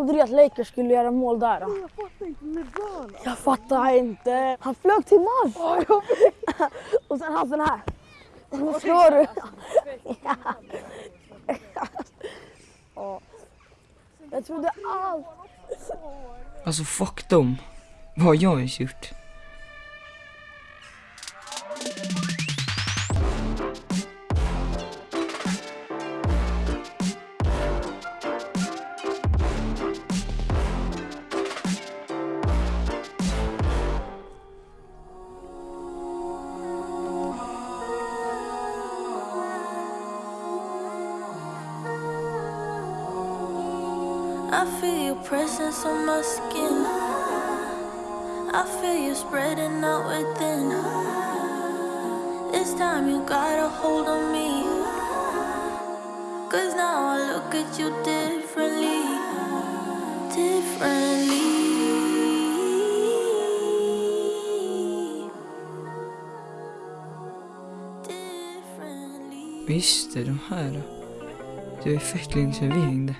aldrig att Lakers skulle göra mål där. Då. Jag fattar inte LeBron. Jag fattar inte. Han flög till Mars. Och sen han sån här. Nu slår du. Ja. Jag trodde allt. Alltså fuck dem. Vad har jag ens gjort? I feel your presence on my skin. I feel you spreading out within. This time you got a hold on me. Cause now I look at you differently. Differently. Visst är de här. Det var länge sedan vi hängde.